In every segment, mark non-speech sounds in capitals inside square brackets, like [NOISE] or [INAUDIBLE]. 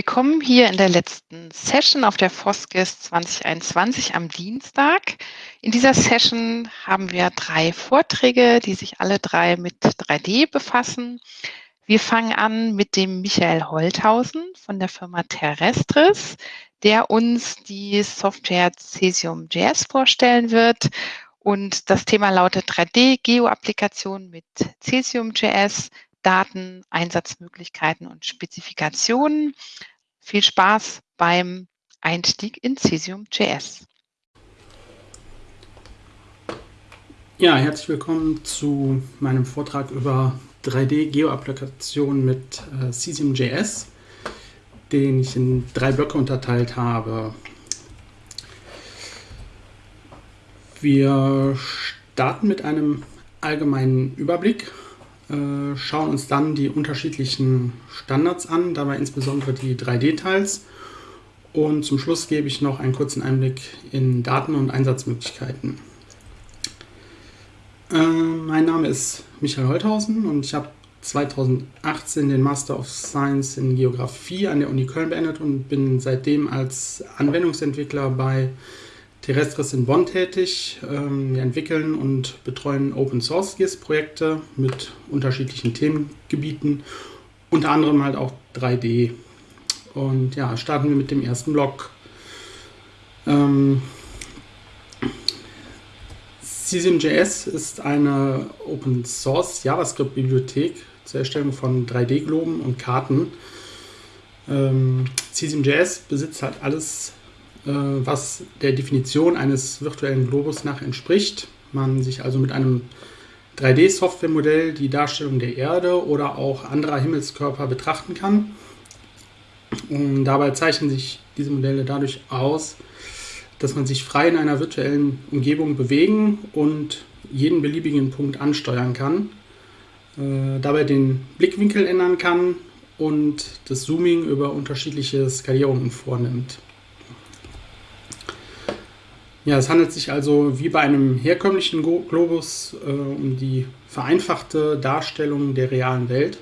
Willkommen hier in der letzten Session auf der FOSGIS 2021 am Dienstag. In dieser Session haben wir drei Vorträge, die sich alle drei mit 3D befassen. Wir fangen an mit dem Michael Holthausen von der Firma Terrestris, der uns die Software Cesium.js vorstellen wird. Und das Thema lautet 3D-Geo-Applikationen mit Cesium.js Daten, Einsatzmöglichkeiten und Spezifikationen. Viel Spaß beim Einstieg in Cesium.js. Ja, herzlich willkommen zu meinem Vortrag über 3D-Geo-Applikationen mit äh, Cesium.js, den ich in drei Blöcke unterteilt habe. Wir starten mit einem allgemeinen Überblick schauen uns dann die unterschiedlichen Standards an, dabei insbesondere die 3D-Teils. Und zum Schluss gebe ich noch einen kurzen Einblick in Daten und Einsatzmöglichkeiten. Äh, mein Name ist Michael Holthausen und ich habe 2018 den Master of Science in Geografie an der Uni Köln beendet und bin seitdem als Anwendungsentwickler bei Terrestris in Bonn tätig. Ähm, wir entwickeln und betreuen Open Source GIS-Projekte mit unterschiedlichen Themengebieten, unter anderem halt auch 3D. Und ja, starten wir mit dem ersten Blog. Ähm, CSIM.js ist eine Open Source JavaScript-Bibliothek zur Erstellung von 3D-Globen und Karten. Ähm, CSIM.js besitzt halt alles was der Definition eines virtuellen Globus nach entspricht. Man sich also mit einem 3D-Softwaremodell die Darstellung der Erde oder auch anderer Himmelskörper betrachten kann. Und dabei zeichnen sich diese Modelle dadurch aus, dass man sich frei in einer virtuellen Umgebung bewegen und jeden beliebigen Punkt ansteuern kann, äh, dabei den Blickwinkel ändern kann und das Zooming über unterschiedliche Skalierungen vornimmt. Ja, es handelt sich also wie bei einem herkömmlichen Globus äh, um die vereinfachte Darstellung der realen Welt.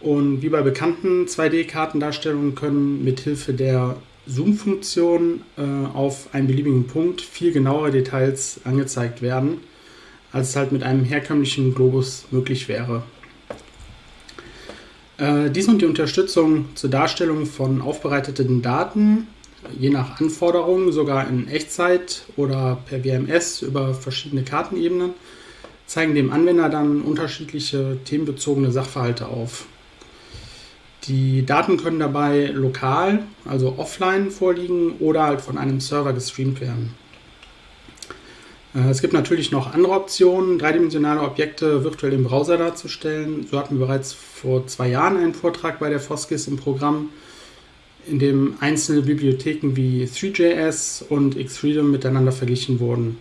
Und wie bei bekannten 2D-Kartendarstellungen können mithilfe der Zoom-Funktion äh, auf einen beliebigen Punkt viel genauere Details angezeigt werden, als es halt mit einem herkömmlichen Globus möglich wäre. Äh, dies und die Unterstützung zur Darstellung von aufbereiteten Daten je nach Anforderung sogar in Echtzeit oder per WMS über verschiedene Kartenebenen, zeigen dem Anwender dann unterschiedliche themenbezogene Sachverhalte auf. Die Daten können dabei lokal, also offline vorliegen oder halt von einem Server gestreamt werden. Äh, es gibt natürlich noch andere Optionen, dreidimensionale Objekte virtuell im Browser darzustellen. So hatten wir bereits vor zwei Jahren einen Vortrag bei der Foskis im Programm, in dem einzelne Bibliotheken wie 3JS und Xfreedom miteinander verglichen wurden.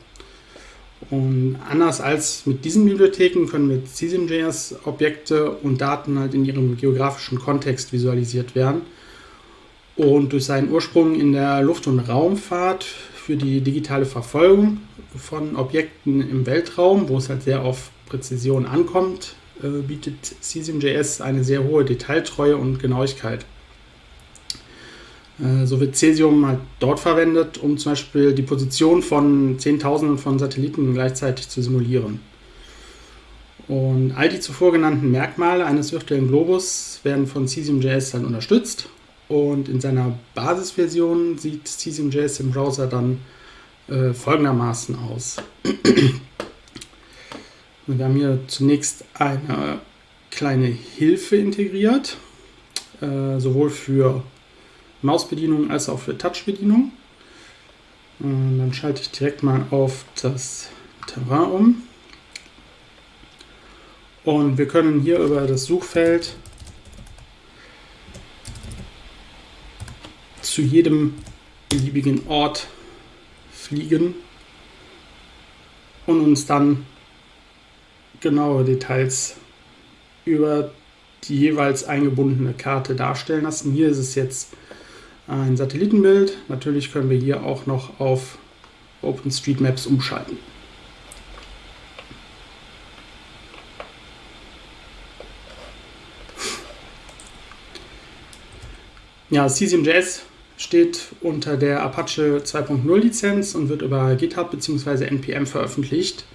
Und anders als mit diesen Bibliotheken können mit CSIM.js Objekte und Daten halt in ihrem geografischen Kontext visualisiert werden. Und durch seinen Ursprung in der Luft- und Raumfahrt für die digitale Verfolgung von Objekten im Weltraum, wo es halt sehr auf Präzision ankommt, äh, bietet CSIM.js eine sehr hohe Detailtreue und Genauigkeit. Äh, so wird Cesium halt dort verwendet, um zum Beispiel die Position von Zehntausenden von Satelliten gleichzeitig zu simulieren. Und all die zuvor genannten Merkmale eines virtuellen Globus werden von Cesium.js dann unterstützt. Und in seiner Basisversion sieht Cesium.js im Browser dann äh, folgendermaßen aus. [CLEARS THROAT] Wir haben hier zunächst eine kleine Hilfe integriert, äh, sowohl für Mausbedienung als auch für Touchbedienung. Dann schalte ich direkt mal auf das Terrain um. Und wir können hier über das Suchfeld zu jedem beliebigen Ort fliegen und uns dann genaue Details über die jeweils eingebundene Karte darstellen lassen. Hier ist es jetzt ein Satellitenbild. Natürlich können wir hier auch noch auf OpenStreetMaps umschalten. Ja, CesiumJS steht unter der Apache 2.0 Lizenz und wird über GitHub bzw. NPM veröffentlicht.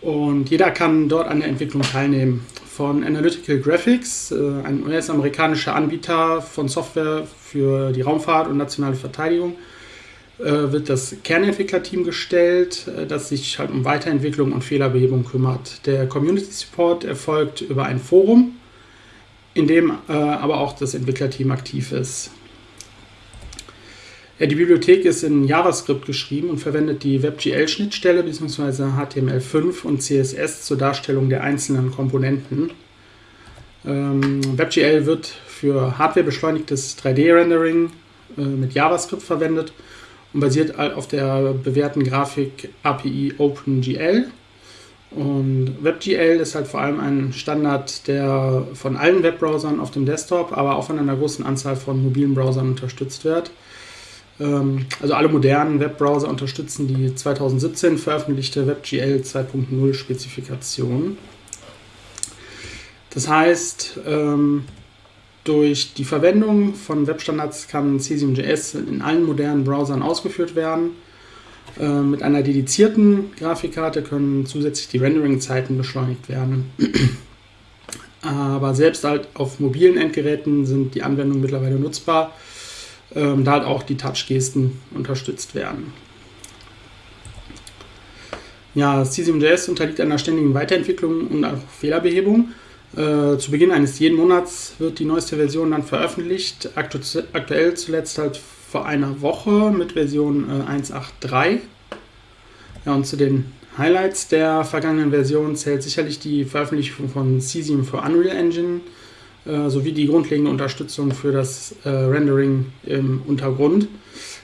Und jeder kann dort an der Entwicklung teilnehmen. Von Analytical Graphics, äh, ein US-amerikanischer Anbieter von Software für die Raumfahrt und nationale Verteidigung, äh, wird das Kernentwicklerteam gestellt, äh, das sich halt um Weiterentwicklung und Fehlerbehebung kümmert. Der Community Support erfolgt über ein Forum, in dem aber auch das Entwicklerteam aktiv ist. Ja, die Bibliothek ist in JavaScript geschrieben und verwendet die WebGL-Schnittstelle bzw. HTML5 und CSS zur Darstellung der einzelnen Komponenten. Ähm, WebGL wird für hardwarebeschleunigtes 3D-Rendering äh, mit JavaScript verwendet und basiert auf der bewährten Grafik API OpenGL. Und WebGL ist halt vor allem ein Standard, der von allen Webbrowsern auf dem Desktop, aber auch von einer großen Anzahl von mobilen Browsern unterstützt wird. Ähm, also alle modernen Webbrowser unterstützen die 2017 veröffentlichte WebGL 2.0 Spezifikation. Das heißt, ähm, durch die Verwendung von Webstandards kann Cesium.js in allen modernen Browsern ausgeführt werden. Ähm, mit einer dedizierten Grafikkarte können zusätzlich die Rendering-Zeiten beschleunigt werden. [CLEARS THROAT] Aber selbst halt auf mobilen Endgeräten sind die Anwendungen mittlerweile nutzbar ähm, da halt auch die Touch-Gesten unterstützt werden. Ja, Cesium.js unterliegt einer ständigen Weiterentwicklung und auch Fehlerbehebung. Äh, zu Beginn eines jeden Monats wird die neueste Version dann veröffentlicht. Aktu aktuell zuletzt halt vor einer Woche mit Version äh, 1.8.3. Ja, und zu den Highlights der vergangenen Version zählt sicherlich die Veröffentlichung von Cesium für Unreal Engine äh, sowie die grundlegende Unterstützung für das äh, Rendering im Untergrund.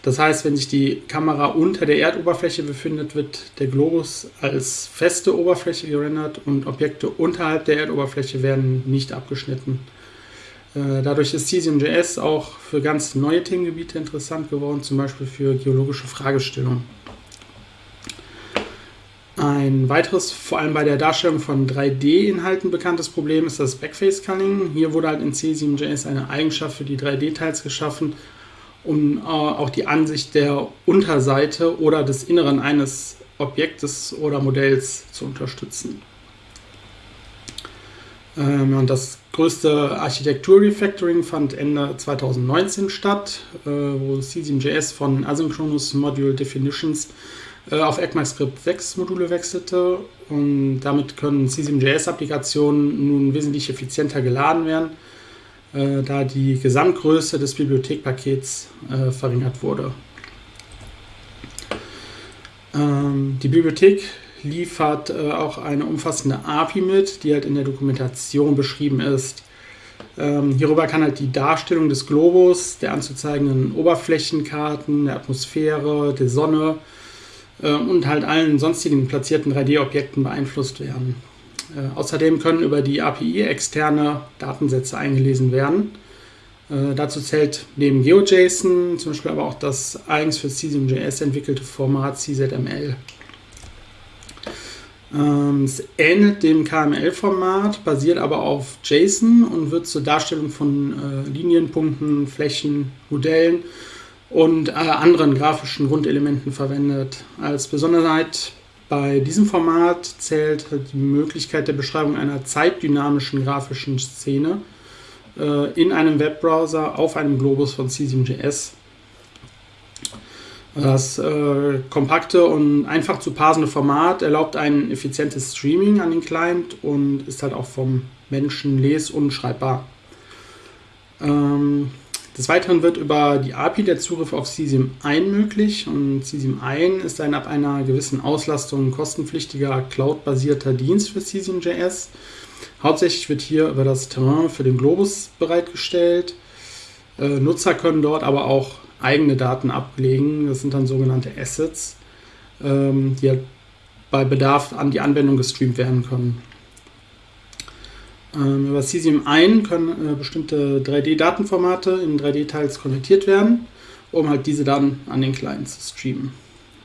Das heißt, wenn sich die Kamera unter der Erdoberfläche befindet, wird der Globus als feste Oberfläche gerendert und Objekte unterhalb der Erdoberfläche werden nicht abgeschnitten. Äh, dadurch ist Cesium.js auch für ganz neue Themengebiete interessant geworden, zum Beispiel für geologische Fragestellungen. Ein weiteres, vor allem bei der Darstellung von 3D-Inhalten bekanntes Problem ist das Backface-Culling. Hier wurde halt in C7.js eine Eigenschaft für die 3D-Teils geschaffen, um äh, auch die Ansicht der Unterseite oder des Inneren eines Objektes oder Modells zu unterstützen. Ähm, und das größte Architektur-Refactoring fand Ende 2019 statt, äh, wo C7.js von Asynchronous Module Definitions auf ECMAScript 6 Module wechselte und damit können C7JS-Applikationen nun wesentlich effizienter geladen werden, äh, da die Gesamtgröße des Bibliothekpakets äh, verringert wurde. Ähm, die Bibliothek liefert äh, auch eine umfassende API mit, die halt in der Dokumentation beschrieben ist. Ähm, hierüber kann halt die Darstellung des Globus, der anzuzeigenden Oberflächenkarten, der Atmosphäre, der Sonne äh, und halt allen sonstigen platzierten 3D-Objekten beeinflusst werden. Äh, außerdem können über die API externe Datensätze eingelesen werden. Äh, dazu zählt neben GeoJSON zum Beispiel aber auch das eigens für Cesium.js entwickelte Format CZML. Ähm, es ähnelt dem KML-Format, basiert aber auf JSON und wird zur Darstellung von äh, Linienpunkten, Flächen, Modellen und äh, anderen grafischen Grundelementen verwendet. Als Besonderheit bei diesem Format zählt die Möglichkeit der Beschreibung einer zeitdynamischen grafischen Szene äh, in einem Webbrowser auf einem Globus von Cesium.js. Das äh, kompakte und einfach zu parsende Format erlaubt ein effizientes Streaming an den Client und ist halt auch vom Menschen les- und schreibbar. Ähm, des Weiteren wird über die API der Zugriff auf CSIM ein möglich und CSIM ein ist ein ab einer gewissen Auslastung kostenpflichtiger Cloud-basierter Dienst für CSIM.js. Hauptsächlich wird hier über das Terrain für den Globus bereitgestellt. Äh, Nutzer können dort aber auch eigene Daten ablegen. Das sind dann sogenannte Assets, ähm, die halt bei Bedarf an die Anwendung gestreamt werden können. Ähm, über Cesium 1 können äh, bestimmte 3D-Datenformate in 3D-Teils konvertiert werden, um halt diese dann an den Client zu streamen.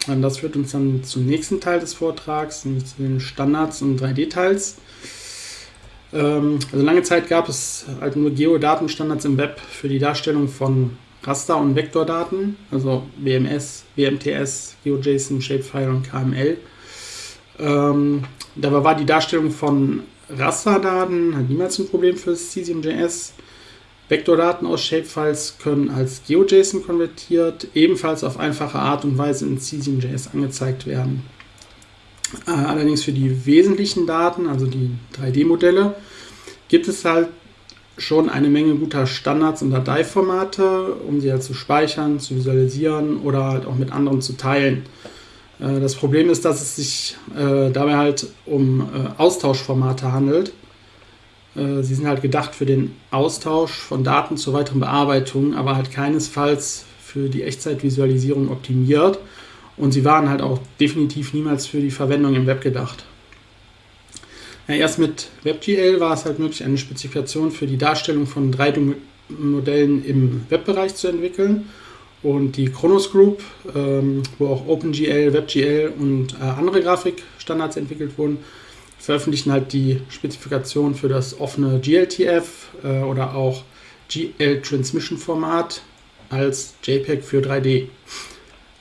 Und das führt uns dann zum nächsten Teil des Vortrags, nämlich zu den Standards und 3D-Teils. Ähm, also lange Zeit gab es halt nur Geodatenstandards im Web für die Darstellung von Raster- und Vektordaten, also WMS, WMTS, GeoJSON, Shapefile und KML. Ähm, dabei war die Darstellung von Rasterdaten halt niemals ein Problem für CesiumJS. Vektordaten aus Shapefiles können als GeoJSON konvertiert, ebenfalls auf einfache Art und Weise in CesiumJS angezeigt werden. Äh, allerdings für die wesentlichen Daten, also die 3D-Modelle, gibt es halt schon eine Menge guter Standards und Dateiformate, um sie halt zu speichern, zu visualisieren oder halt auch mit anderen zu teilen. Äh, das Problem ist, dass es sich äh, dabei halt um Austauschformate handelt. Sie sind halt gedacht für den Austausch von Daten zur weiteren Bearbeitung, aber halt keinesfalls für die Echtzeitvisualisierung optimiert. Und sie waren halt auch definitiv niemals für die Verwendung im Web gedacht. Ja, erst mit WebGL war es halt möglich, eine Spezifikation für die Darstellung von 3D-Modellen im Webbereich zu entwickeln. Und die Chronos Group, ähm, wo auch OpenGL, WebGL und äh, andere Grafikstandards entwickelt wurden, veröffentlichen halt die Spezifikation für das offene GLTF äh, oder auch GL Transmission Format als JPEG für 3D.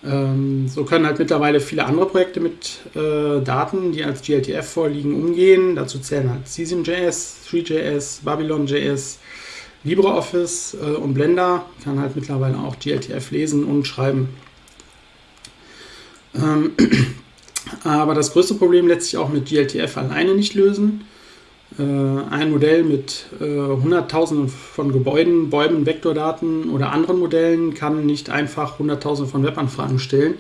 Ähm, so können halt mittlerweile viele andere Projekte mit äh, Daten, die als GLTF vorliegen, umgehen. Dazu zählen halt CesiumJS, 3JS, Babylon.js, LibreOffice äh, und Blender kann halt mittlerweile auch GLTF lesen und schreiben. Ähm, [CLEARS THROAT] aber das größte Problem lässt sich auch mit GLTF alleine nicht lösen. Äh, ein Modell mit äh, Hunderttausenden von Gebäuden, Bäumen, Vektordaten oder anderen Modellen kann nicht einfach Hunderttausende von Webanfragen stellen.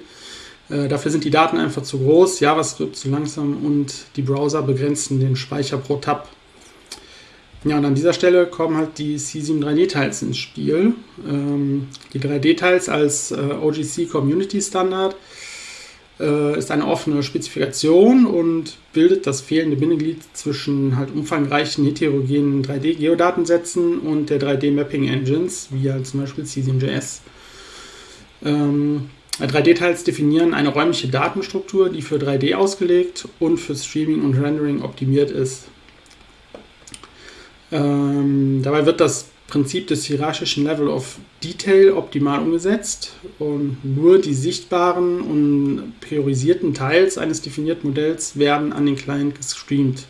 Dafür sind die Daten einfach zu groß, JavaScript zu langsam und die Browser begrenzen den Speicher pro Tab. Ja, und an dieser Stelle kommen halt die C7 3D-Tiles ins Spiel. Ähm, die 3D-Tiles als OGC Community Standard äh, ist eine offene Spezifikation und bildet das fehlende Bindeglied zwischen halt umfangreichen heterogenen 3D-Geodatensätzen und der 3D-Mapping-Engines, wie halt zum Beispiel CesiumJS. Ähm, 3D-Teils definieren eine räumliche Datenstruktur, die für 3D ausgelegt und für Streaming und Rendering optimiert ist. Ähm, dabei wird das Prinzip des hierarchischen Level of Detail optimal umgesetzt und nur die sichtbaren und priorisierten Teils eines definierten Modells werden an den Client gestreamt.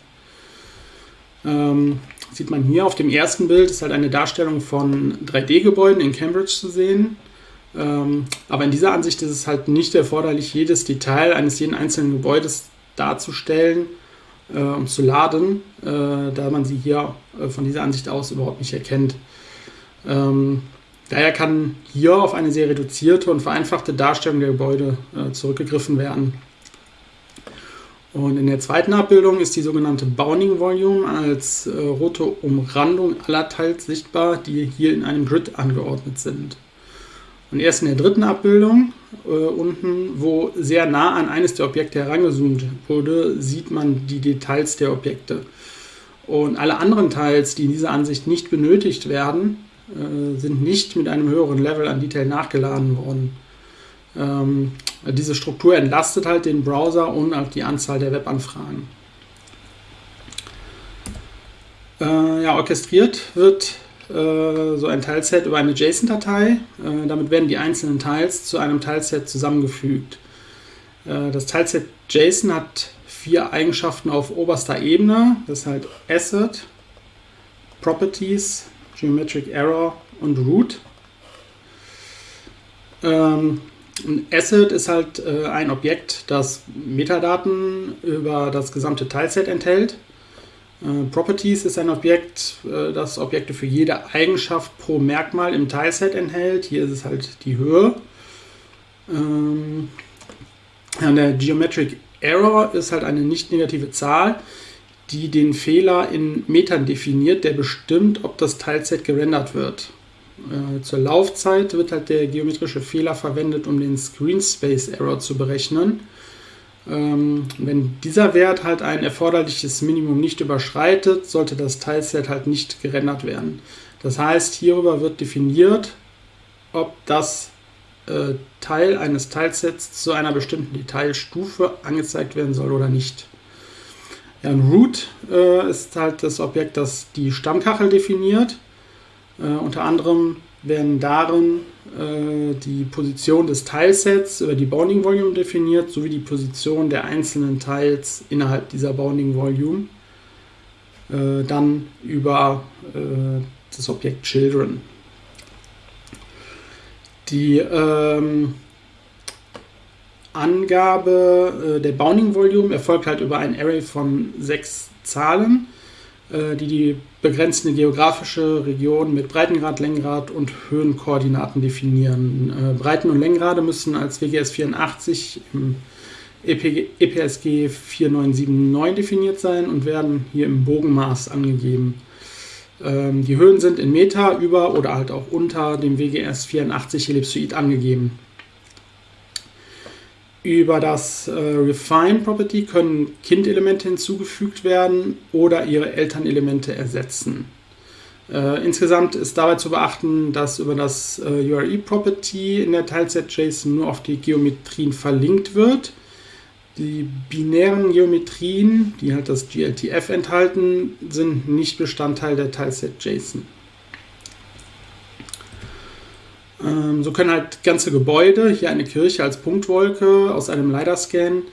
Ähm, sieht man hier auf dem ersten Bild, ist halt eine Darstellung von 3D-Gebäuden in Cambridge zu sehen. Ähm, aber in dieser Ansicht ist es halt nicht erforderlich, jedes Detail eines jeden einzelnen Gebäudes darzustellen äh, und zu laden, äh, da man sie hier äh, von dieser Ansicht aus überhaupt nicht erkennt. Ähm, daher kann hier auf eine sehr reduzierte und vereinfachte Darstellung der Gebäude äh, zurückgegriffen werden. Und in der zweiten Abbildung ist die sogenannte Bounding Volume als äh, rote Umrandung aller Teils sichtbar, die hier in einem Grid angeordnet sind. Und erst in der dritten Abbildung äh, unten, wo sehr nah an eines der Objekte herangezoomt wurde, sieht man die Details der Objekte. Und alle anderen Teils, die in dieser Ansicht nicht benötigt werden, äh, sind nicht mit einem höheren Level an Detail nachgeladen worden. Ähm, diese Struktur entlastet halt den Browser und auch die Anzahl der Webanfragen. Äh, ja, orchestriert wird äh, so ein Teilset über eine JSON-Datei. Äh, damit werden die einzelnen Teils zu einem Teilset zusammengefügt. Äh, das Teilset JSON hat vier Eigenschaften auf oberster Ebene. Das ist halt Asset, Properties, Geometric Error und Root. Ähm, ein Asset ist halt äh, ein Objekt, das Metadaten über das gesamte Teilset enthält. Äh, Properties ist ein Objekt, äh, das Objekte für jede Eigenschaft pro Merkmal im Teilset enthält. Hier ist es halt die Höhe. Ähm, der Geometric Error ist halt eine nicht negative Zahl, die den Fehler in Metern definiert, der bestimmt, ob das Teilset gerendert wird. Äh, zur Laufzeit wird halt der geometrische Fehler verwendet, um den Screen Space Error zu berechnen. Ähm, wenn dieser Wert halt ein erforderliches Minimum nicht überschreitet, sollte das Teilset halt nicht gerendert werden. Das heißt, hierüber wird definiert, ob das äh, Teil eines Teilsets zu einer bestimmten Detailstufe angezeigt werden soll oder nicht. Ja, ein Root äh, ist halt das Objekt, das die Stammkachel definiert. Äh, unter anderem werden darin äh, die Position des Teilsets über die Bounding Volume definiert, sowie die Position der einzelnen Teils innerhalb dieser Bounding Volume. Äh, dann über äh, das Objekt Children. Die ähm, Angabe äh, der Bounding Volume erfolgt halt über ein Array von sechs Zahlen, die die begrenzende geografische Region mit Breitengrad, Längengrad und Höhenkoordinaten definieren. Äh, Breiten- und Längengrade müssen als WGS 84 im EP, EPSG 4979 definiert sein und werden hier im Bogenmaß angegeben. Ähm, die Höhen sind in Meter über oder halt auch unter dem WGS 84 Ellipsoid angegeben. Über das äh, Refine Property können Kindelemente hinzugefügt werden oder ihre Elternelemente ersetzen. Äh, insgesamt ist dabei zu beachten, dass über das äh, URI Property in der Teilset-JSON nur auf die Geometrien verlinkt wird. Die binären Geometrien, die halt das GLTF enthalten, sind nicht Bestandteil der Teilset-JSON. Ähm, so können halt ganze Gebäude, hier eine Kirche als Punktwolke aus einem LiDAR-Scan,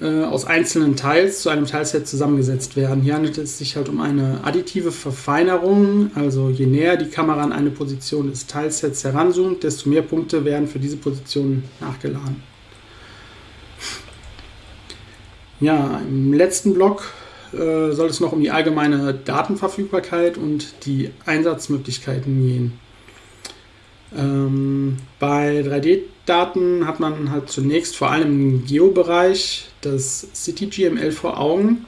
äh, aus einzelnen Teils zu einem Teilset zusammengesetzt werden. Hier handelt es sich halt um eine additive Verfeinerung, also je näher die Kamera an eine Position des Teilsets heranzoomt, desto mehr Punkte werden für diese Position nachgeladen. Ja, im letzten Block äh, soll es noch um die allgemeine Datenverfügbarkeit und die Einsatzmöglichkeiten gehen. Ähm, bei 3D-Daten hat man halt zunächst vor allem im Geo-Bereich das CityGML vor Augen.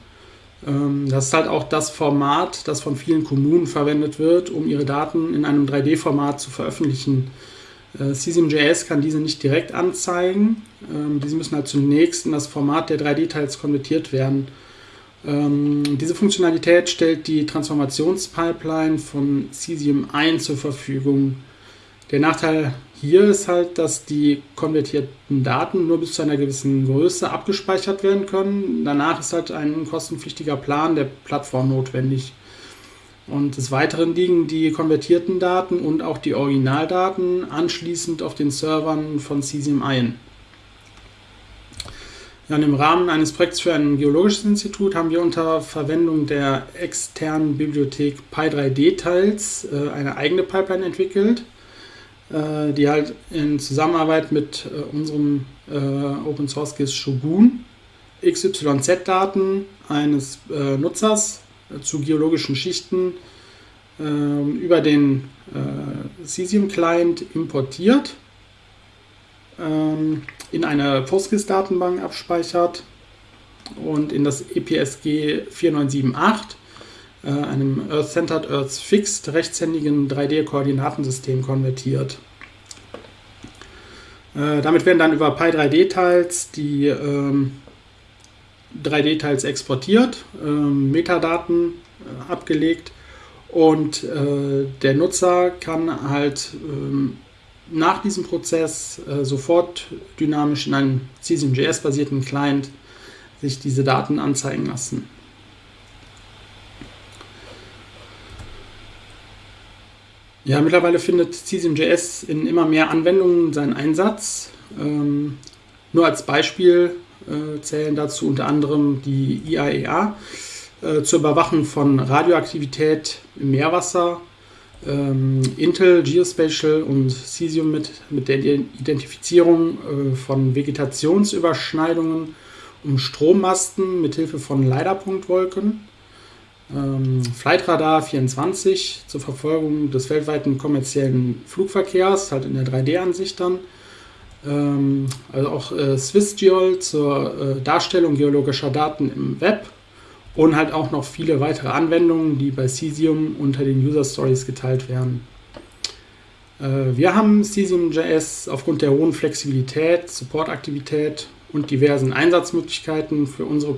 Ähm, das ist halt auch das Format, das von vielen Kommunen verwendet wird, um ihre Daten in einem 3D-Format zu veröffentlichen. Äh, CSIM.js kann diese nicht direkt anzeigen. Ähm, diese müssen halt zunächst in das Format der 3D-Teils konvertiert werden. Ähm, diese Funktionalität stellt die Transformationspipeline von Cesium 1 zur Verfügung. Der Nachteil hier ist halt, dass die konvertierten Daten nur bis zu einer gewissen Größe abgespeichert werden können. Danach ist halt ein kostenpflichtiger Plan der Plattform notwendig. Und des Weiteren liegen die konvertierten Daten und auch die Originaldaten anschließend auf den Servern von Cesium ein. Ja, Im Rahmen eines Projekts für ein geologisches Institut haben wir unter Verwendung der externen Bibliothek Pi3D-Teils äh, eine eigene Pipeline entwickelt, äh, die halt in Zusammenarbeit mit äh, unserem äh, Open Source GIS Shogun XYZ-Daten eines äh, Nutzers zu geologischen Schichten äh, über den äh, Cesium-Client importiert, ähm, in eine PostGIS-Datenbank abspeichert und in das EPSG 4978, äh, einem Earth-Centered Earth Fixed rechtshändigen 3D-Koordinatensystem konvertiert. Äh, damit werden dann über Pi3D-Teils die ähm, 3D-Teils exportiert, ähm, Metadaten äh, abgelegt und äh, der Nutzer kann halt ähm, nach diesem Prozess äh, sofort dynamisch in einem CSIM.js-basierten Client sich diese Daten anzeigen lassen. Ja, mittlerweile findet CSIM.js in immer mehr Anwendungen seinen Einsatz. Ähm, nur als Beispiel äh, zählen dazu unter anderem die IAEA äh, zur Überwachung von Radioaktivität im Meerwasser, ähm, Intel, Geospatial und Cesium mit, mit der Identifizierung äh, von Vegetationsüberschneidungen um Strommasten mit Hilfe von LiDAR-Punktwolken. Ähm, Flightradar 24 zur Verfolgung des weltweiten kommerziellen Flugverkehrs, halt in der 3D-Ansicht dann. Ähm, also auch äh, SwissGeol zur äh, Darstellung geologischer Daten im Web und halt auch noch viele weitere Anwendungen, die bei Cesium unter den User Stories geteilt werden. Äh, wir haben Cesium.js aufgrund der hohen Flexibilität, Supportaktivität und diversen Einsatzmöglichkeiten für unsere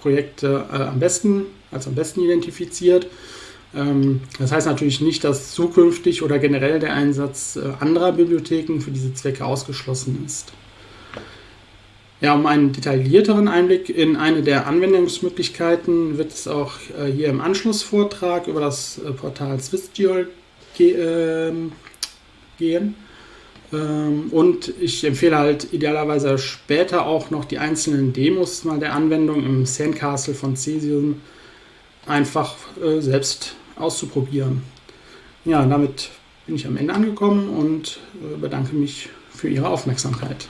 Projekte äh, am besten als am besten identifiziert. Ähm, das heißt natürlich nicht, dass zukünftig oder generell der Einsatz äh, anderer Bibliotheken für diese Zwecke ausgeschlossen ist. Ja, um einen detaillierteren Einblick in eine der Anwendungsmöglichkeiten wird es auch äh, hier im Anschlussvortrag über das äh, Portal SwissGeol ge äh, gehen. Ähm, und ich empfehle halt idealerweise später auch noch die einzelnen Demos mal der Anwendung im Sandcastle von Cesium einfach äh, selbst auszuprobieren. Ja, damit bin ich am Ende angekommen und äh, bedanke mich für Ihre Aufmerksamkeit.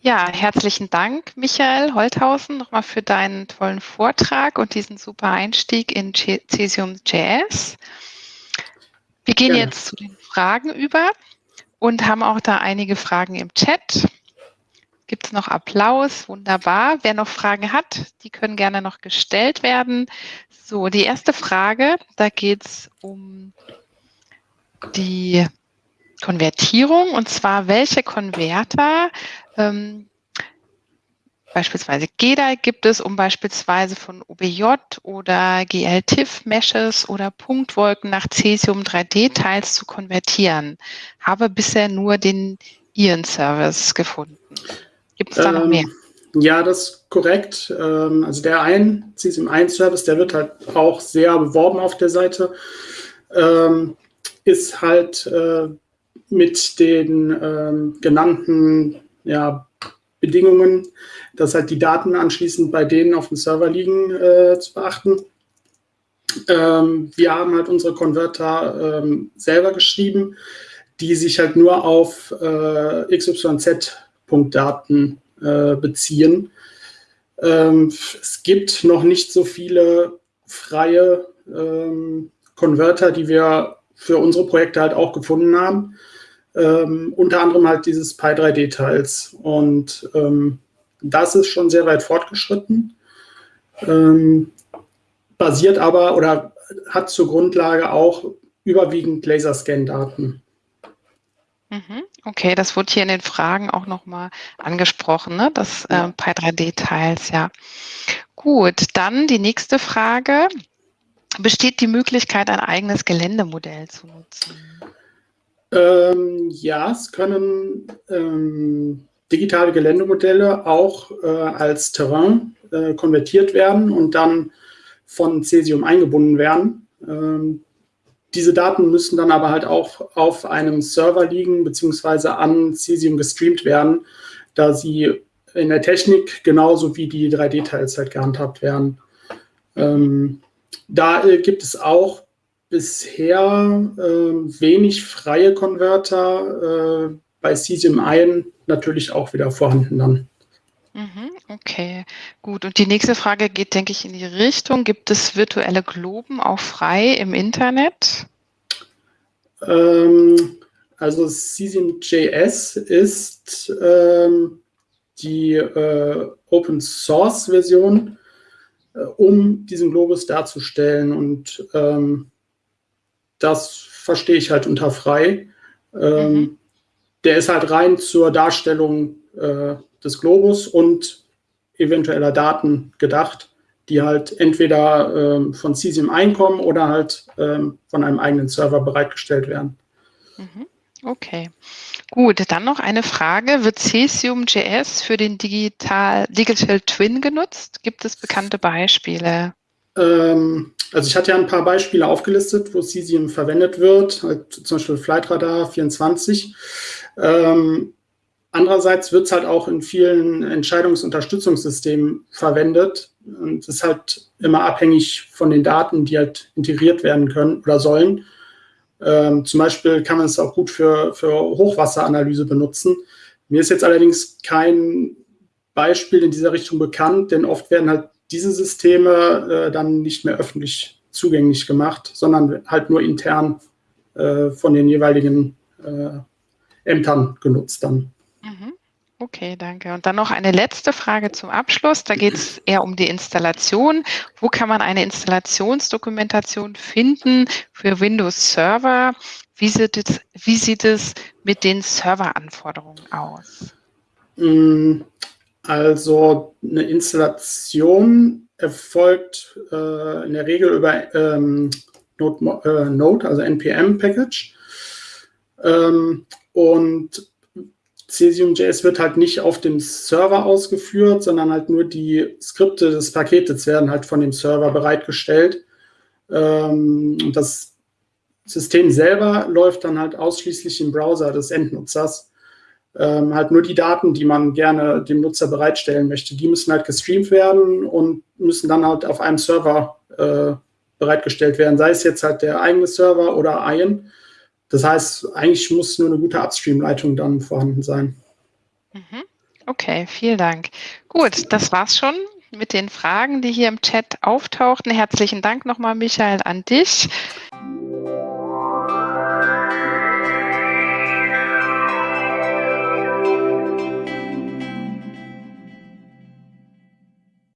Ja, herzlichen Dank, Michael Holthausen, nochmal für deinen tollen Vortrag und diesen super Einstieg in Cesium JS. Wir gehen Gerne. jetzt zu den Fragen über und haben auch da einige Fragen im Chat. Gibt es noch Applaus? Wunderbar. Wer noch Fragen hat, die können gerne noch gestellt werden. So, die erste Frage, da geht es um die Konvertierung und zwar welche Konverter ähm, beispielsweise GEDA gibt es, um beispielsweise von OBJ oder GLTIF-Meshes oder Punktwolken nach Cesium 3D-Teils zu konvertieren. Habe bisher nur den Ion-Service gefunden. Gibt es da ähm, noch mehr? Ja, das ist korrekt. Ähm, also der ein Cesium 1-Service, der wird halt auch sehr beworben auf der Seite. Ähm, ist halt äh, mit den ähm, genannten ja, Bedingungen, dass halt die Daten anschließend bei denen auf dem Server liegen, äh, zu beachten. Ähm, wir haben halt unsere Konverter ähm, selber geschrieben, die sich halt nur auf äh, XYZ-Punktdaten äh, beziehen. Ähm, es gibt noch nicht so viele freie ähm, Konverter, die wir für unsere Projekte halt auch gefunden haben. Ähm, unter anderem halt dieses Pi 3D-Teils. Und ähm, das ist schon sehr weit fortgeschritten. Ähm, basiert aber oder hat zur Grundlage auch überwiegend Laserscan-Daten. Mhm. Okay, das wurde hier in den Fragen auch nochmal angesprochen, ne? das äh, Pi 3D-Teils, ja. Gut, dann die nächste Frage. Besteht die Möglichkeit, ein eigenes Geländemodell zu nutzen? Ähm, ja, es können ähm, digitale Geländemodelle auch äh, als Terrain äh, konvertiert werden und dann von Cesium eingebunden werden. Ähm, diese Daten müssen dann aber halt auch auf einem Server liegen beziehungsweise an Cesium gestreamt werden, da sie in der Technik genauso wie die 3D-Teils halt gehandhabt werden. Ähm, da äh, gibt es auch bisher äh, wenig freie Konverter, äh, bei Cesium Ion natürlich auch wieder vorhanden dann. Mhm, okay, gut. Und die nächste Frage geht, denke ich, in die Richtung, gibt es virtuelle Globen auch frei im Internet? Ähm, also Cesium.js ist ähm, die äh, Open Source Version, äh, um diesen Globus darzustellen. Und ähm, das verstehe ich halt unter frei. Ähm, mhm. Der ist halt rein zur Darstellung äh, des Globus und eventueller Daten gedacht, die halt entweder ähm, von Cesium einkommen oder halt ähm, von einem eigenen Server bereitgestellt werden. Mhm. Okay. Gut, dann noch eine Frage. Wird Cesium.js für den Digital, Digital Twin genutzt? Gibt es bekannte Beispiele? Ähm, also ich hatte ja ein paar Beispiele aufgelistet, wo Cesium verwendet wird, halt zum Beispiel Flightradar 24. Ähm, andererseits wird es halt auch in vielen Entscheidungsunterstützungssystemen verwendet. Und es ist halt immer abhängig von den Daten, die halt integriert werden können oder sollen. Ähm, zum Beispiel kann man es auch gut für, für Hochwasseranalyse benutzen. Mir ist jetzt allerdings kein Beispiel in dieser Richtung bekannt, denn oft werden halt diese Systeme äh, dann nicht mehr öffentlich zugänglich gemacht, sondern halt nur intern äh, von den jeweiligen äh, Ämtern genutzt dann. Mhm. Okay, danke. Und dann noch eine letzte Frage zum Abschluss. Da geht es eher um die Installation. Wo kann man eine Installationsdokumentation finden für Windows Server? Wie sieht es, wie sieht es mit den Serveranforderungen aus? Mm, also eine Installation erfolgt äh, in der Regel über ähm, Node, äh, Node, also NPM-Package. Ähm, und Cesium.js wird halt nicht auf dem Server ausgeführt, sondern halt nur die Skripte des Paketes werden halt von dem Server bereitgestellt. Ähm, das System selber läuft dann halt ausschließlich im Browser des Endnutzers. Ähm, halt nur die Daten, die man gerne dem Nutzer bereitstellen möchte, die müssen halt gestreamt werden und müssen dann halt auf einem Server äh, bereitgestellt werden, sei es jetzt halt der eigene Server oder Ion. Das heißt, eigentlich muss nur eine gute Upstream-Leitung dann vorhanden sein. Mhm. Okay, vielen Dank. Gut, das war's schon mit den Fragen, die hier im Chat auftauchten. Herzlichen Dank nochmal, Michael, an dich.